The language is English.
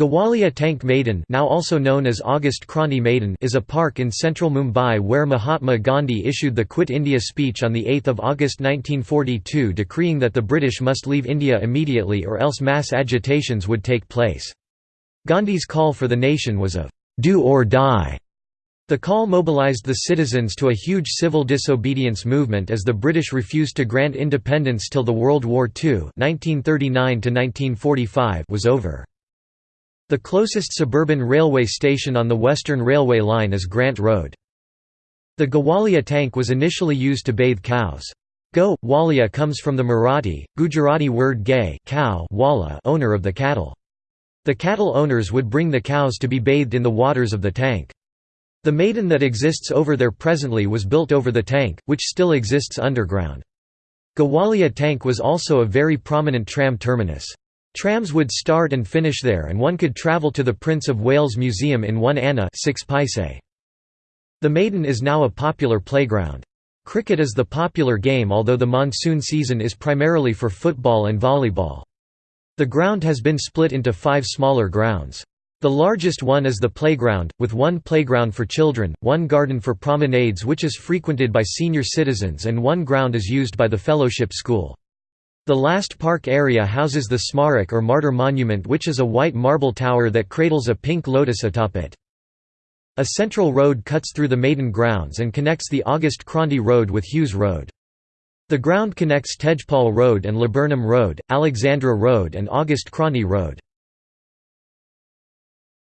Gowalia Tank Maidan now also known as August Kranti Maidan is a park in central Mumbai where Mahatma Gandhi issued the Quit India speech on 8 August 1942 decreeing that the British must leave India immediately or else mass agitations would take place. Gandhi's call for the nation was of «do or die». The call mobilised the citizens to a huge civil disobedience movement as the British refused to grant independence till the World War II 1939 was over. The closest suburban railway station on the Western Railway line is Grant Road. The Gowalia tank was initially used to bathe cows. Go, walia comes from the Marathi, Gujarati word gay cow wala owner of the cattle. The cattle owners would bring the cows to be bathed in the waters of the tank. The maidan that exists over there presently was built over the tank, which still exists underground. Gowalia tank was also a very prominent tram terminus. Trams would start and finish there and one could travel to the Prince of Wales Museum in 1 anna 6 paise. The Maidan is now a popular playground. Cricket is the popular game although the monsoon season is primarily for football and volleyball. The ground has been split into five smaller grounds. The largest one is the playground, with one playground for children, one garden for promenades which is frequented by senior citizens and one ground is used by the fellowship school. The last park area houses the Smarak or Martyr Monument which is a white marble tower that cradles a pink lotus atop it. A central road cuts through the Maidan grounds and connects the August Kranti Road with Hughes Road. The ground connects Tejpal Road and Laburnum Road, Alexandra Road and August Kranti Road.